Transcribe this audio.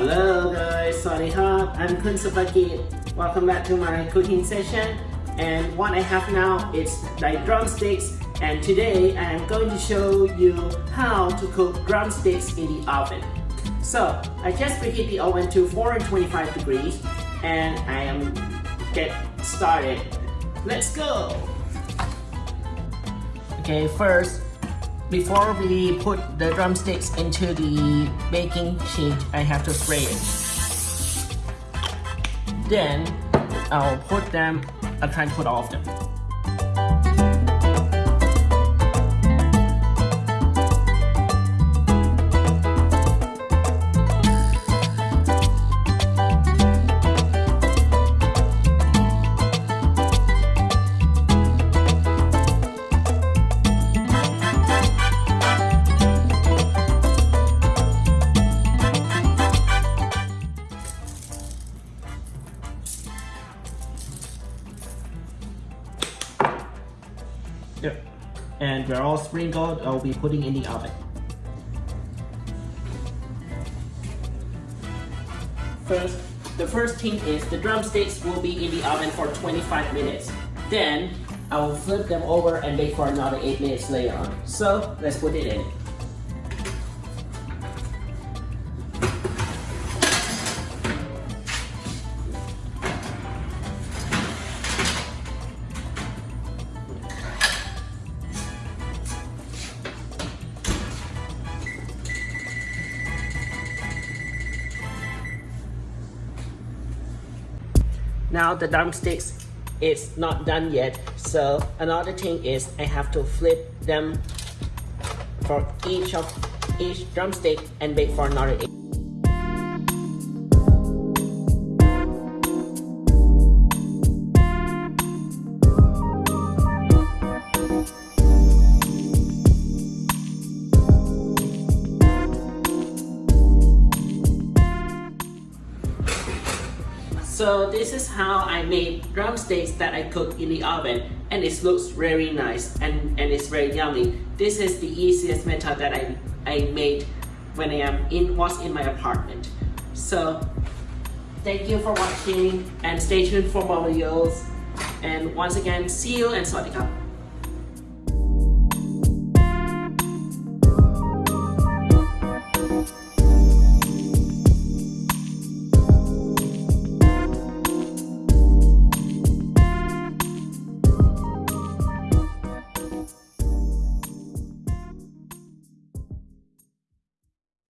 Hello guys, sorry huh? I'm Kun Supakit. Welcome back to my cooking session. And what I have now is like drumsticks and today I am going to show you how to cook drumsticks in the oven. So I just preheat the oven to 425 degrees and I am get started. Let's go! Okay, first before we put the drumsticks into the baking sheet, I have to spray it. Then, I'll put them, I'll try to put all of them. There. And they're all sprinkled, I'll be putting in the oven. First, the first thing is the drumsticks will be in the oven for 25 minutes. Then, I will flip them over and bake for another 8 minutes later on. So, let's put it in. Now the drumsticks is not done yet. So another thing is I have to flip them for each of each drumstick and bake for another eight. So this is how I made drumsticks that I cooked in the oven and it looks very nice and, and it's very yummy. This is the easiest method that I, I made when I am in was in my apartment. So thank you for watching and stay tuned for more videos and once again see you and sawasdee